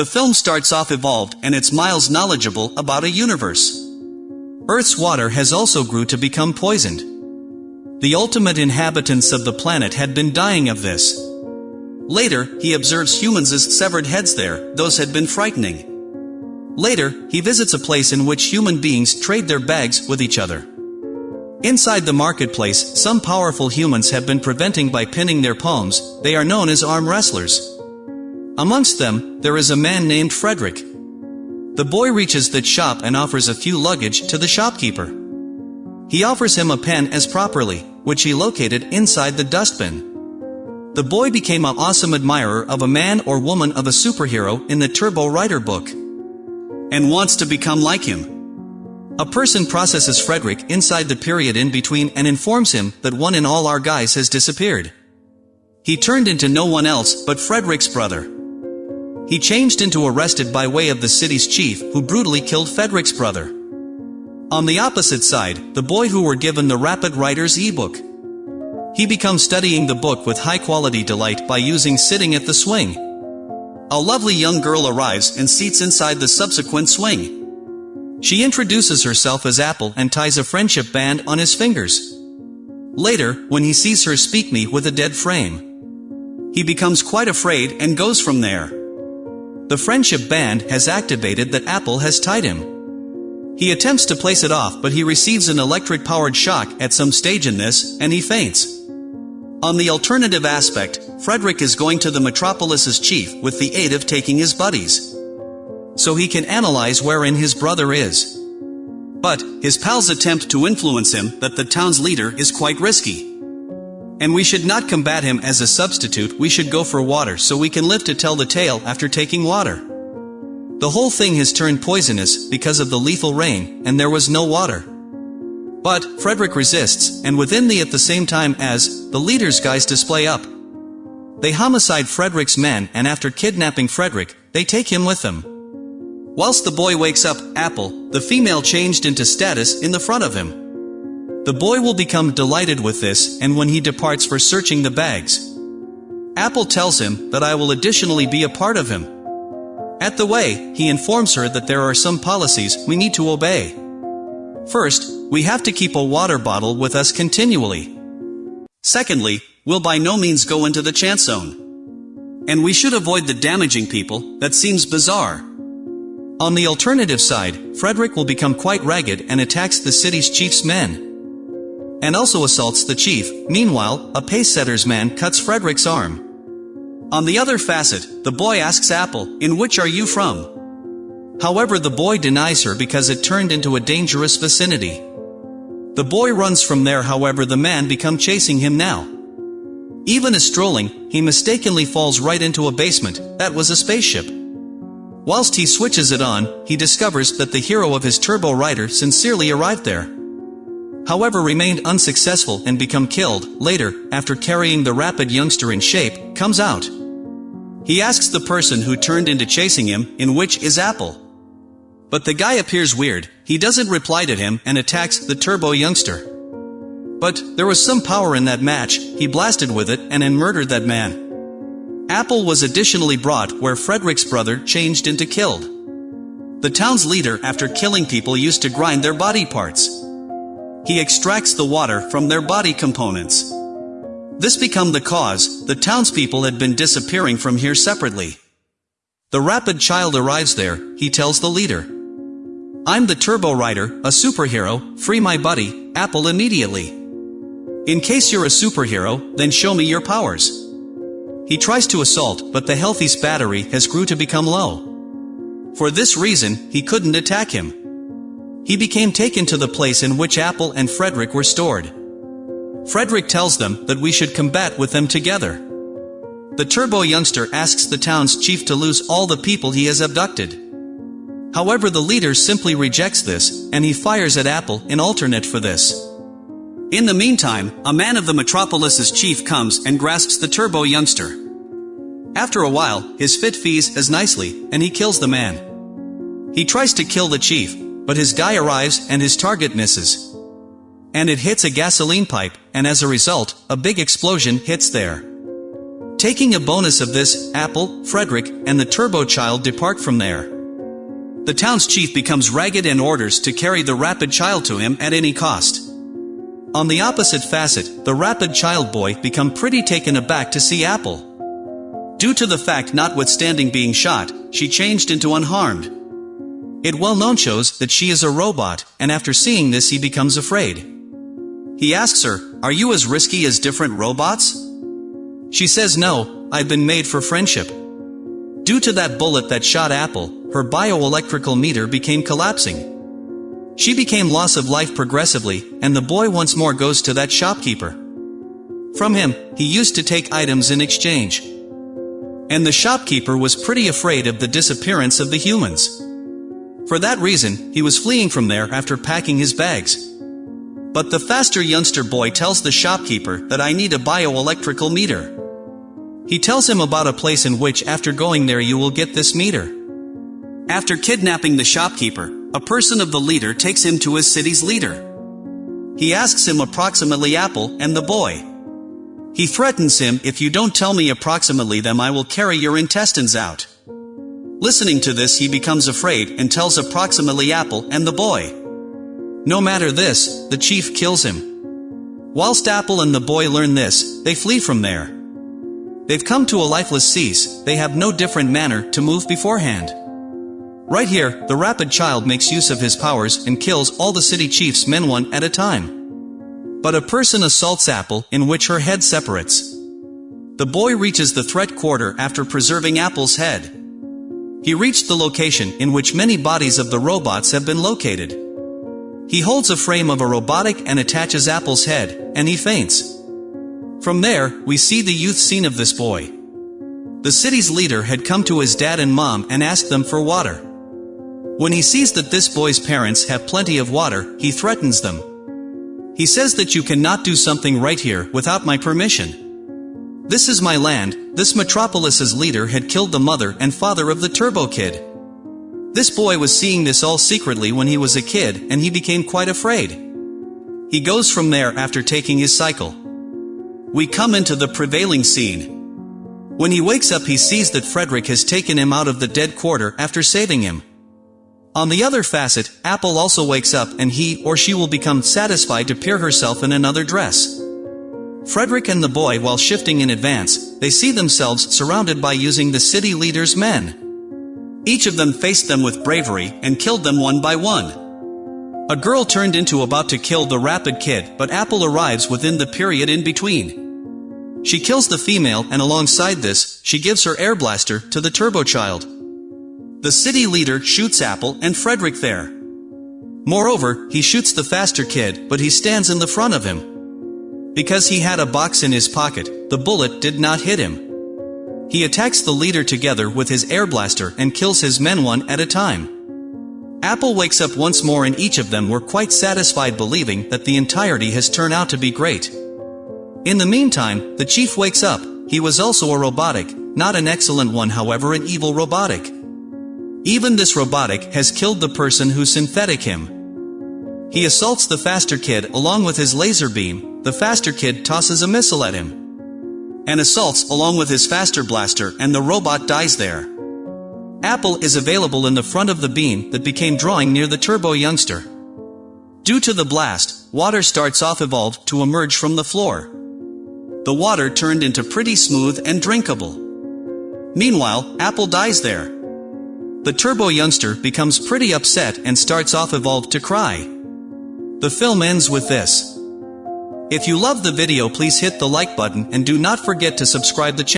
The film starts off evolved and it's miles knowledgeable about a universe. Earth's water has also grew to become poisoned. The ultimate inhabitants of the planet had been dying of this. Later, he observes humans severed heads there, those had been frightening. Later, he visits a place in which human beings trade their bags with each other. Inside the marketplace, some powerful humans have been preventing by pinning their palms, they are known as arm wrestlers. Amongst them, there is a man named Frederick. The boy reaches that shop and offers a few luggage to the shopkeeper. He offers him a pen as properly, which he located inside the dustbin. The boy became an awesome admirer of a man or woman of a superhero in the Turbo Rider book. And wants to become like him. A person processes Frederick inside the period in between and informs him that one in all our guys has disappeared. He turned into no one else but Frederick's brother. He changed into arrested by way of the city's chief who brutally killed Frederick's brother. On the opposite side, the boy who were given the Rapid Writer's ebook. He becomes studying the book with high quality delight by using sitting at the swing. A lovely young girl arrives and seats inside the subsequent swing. She introduces herself as Apple and ties a friendship band on his fingers. Later, when he sees her speak me with a dead frame, he becomes quite afraid and goes from there. The friendship band has activated that Apple has tied him. He attempts to place it off but he receives an electric-powered shock at some stage in this, and he faints. On the alternative aspect, Frederick is going to the Metropolis's chief with the aid of taking his buddies so he can analyze wherein his brother is. But, his pals attempt to influence him that the town's leader is quite risky. And we should not combat him as a substitute, we should go for water so we can live to tell the tale after taking water. The whole thing has turned poisonous because of the lethal rain, and there was no water. But, Frederick resists, and within the at the same time as, the leader's guys display up. They homicide Frederick's men and after kidnapping Frederick, they take him with them. Whilst the boy wakes up, Apple, the female changed into status in the front of him. The boy will become delighted with this, and when he departs for searching the bags, Apple tells him that I will additionally be a part of him. At the way, he informs her that there are some policies we need to obey. First, we have to keep a water bottle with us continually. Secondly, we'll by no means go into the chance zone. And we should avoid the damaging people, that seems bizarre. On the alternative side, Frederick will become quite ragged and attacks the city's chief's men. And also assaults the chief, meanwhile, a pace-setter's man cuts Frederick's arm. On the other facet, the boy asks Apple, in which are you from? However the boy denies her because it turned into a dangerous vicinity. The boy runs from there however the man become chasing him now. Even as strolling, he mistakenly falls right into a basement, that was a spaceship. Whilst he switches it on, he discovers that the hero of his turbo rider sincerely arrived there. However remained unsuccessful and become killed, later, after carrying the rapid youngster in shape, comes out. He asks the person who turned into chasing him, in which is Apple. But the guy appears weird, he doesn't reply to him and attacks the turbo youngster. But, there was some power in that match, he blasted with it and then murdered that man. Apple was additionally brought where Frederick's brother changed into killed. The town's leader after killing people used to grind their body parts. He extracts the water from their body components. This become the cause, the townspeople had been disappearing from here separately. The rapid child arrives there, he tells the leader. I'm the Turbo Rider, a superhero, free my buddy, Apple immediately. In case you're a superhero, then show me your powers. He tries to assault, but the healthy's battery has grew to become low. For this reason, he couldn't attack him. He became taken to the place in which Apple and Frederick were stored. Frederick tells them that we should combat with them together. The turbo youngster asks the town's chief to lose all the people he has abducted. However the leader simply rejects this, and he fires at Apple in alternate for this. In the meantime, a man of the metropolis's chief comes and grasps the turbo youngster. After a while, his fit fees as nicely, and he kills the man. He tries to kill the chief, but his guy arrives and his target misses. And it hits a gasoline pipe, and as a result, a big explosion hits there. Taking a bonus of this, Apple, Frederick, and the Turbo Child depart from there. The town's chief becomes ragged and orders to carry the Rapid Child to him at any cost. On the opposite facet, the Rapid Child boy become pretty taken aback to see Apple. Due to the fact notwithstanding being shot, she changed into unharmed. It well known shows that she is a robot, and after seeing this he becomes afraid. He asks her, are you as risky as different robots? She says no, I've been made for friendship. Due to that bullet that shot Apple, her bioelectrical meter became collapsing. She became loss of life progressively, and the boy once more goes to that shopkeeper. From him, he used to take items in exchange. And the shopkeeper was pretty afraid of the disappearance of the humans. For that reason, he was fleeing from there after packing his bags. But the faster youngster boy tells the shopkeeper that I need a bioelectrical meter. He tells him about a place in which after going there you will get this meter. After kidnapping the shopkeeper, a person of the leader takes him to his city's leader. He asks him approximately Apple and the boy. He threatens him, if you don't tell me approximately them I will carry your intestines out. Listening to this he becomes afraid and tells approximately Apple and the boy. No matter this, the chief kills him. Whilst Apple and the boy learn this, they flee from there. They've come to a lifeless cease, they have no different manner to move beforehand. Right here, the rapid child makes use of his powers and kills all the city chief's men one at a time. But a person assaults Apple, in which her head separates. The boy reaches the threat quarter after preserving Apple's head. He reached the location in which many bodies of the robots have been located. He holds a frame of a robotic and attaches Apple's head, and he faints. From there, we see the youth scene of this boy. The city's leader had come to his dad and mom and asked them for water. When he sees that this boy's parents have plenty of water, he threatens them. He says that you cannot do something right here without my permission. This is my land, this metropolis's leader had killed the mother and father of the Turbo Kid. This boy was seeing this all secretly when he was a kid and he became quite afraid. He goes from there after taking his cycle. We come into the prevailing scene. When he wakes up he sees that Frederick has taken him out of the dead quarter after saving him. On the other facet, Apple also wakes up and he or she will become satisfied to peer herself in another dress. Frederick and the boy while shifting in advance, they see themselves surrounded by using the city leader's men. Each of them faced them with bravery and killed them one by one. A girl turned into about to kill the rapid kid, but Apple arrives within the period in between. She kills the female and alongside this, she gives her air blaster to the turbo child. The city leader shoots Apple and Frederick there. Moreover, he shoots the faster kid, but he stands in the front of him. Because he had a box in his pocket, the bullet did not hit him. He attacks the leader together with his air blaster and kills his men one at a time. Apple wakes up once more and each of them were quite satisfied believing that the entirety has turned out to be great. In the meantime, the chief wakes up, he was also a robotic, not an excellent one however an evil robotic. Even this robotic has killed the person who synthetic him. He assaults the faster kid along with his laser beam, the faster kid tosses a missile at him. And assaults along with his faster blaster and the robot dies there. Apple is available in the front of the beam that became drawing near the turbo youngster. Due to the blast, water starts off evolved to emerge from the floor. The water turned into pretty smooth and drinkable. Meanwhile, Apple dies there. The turbo youngster becomes pretty upset and starts off evolved to cry. The film ends with this. If you love the video please hit the like button and do not forget to subscribe the channel.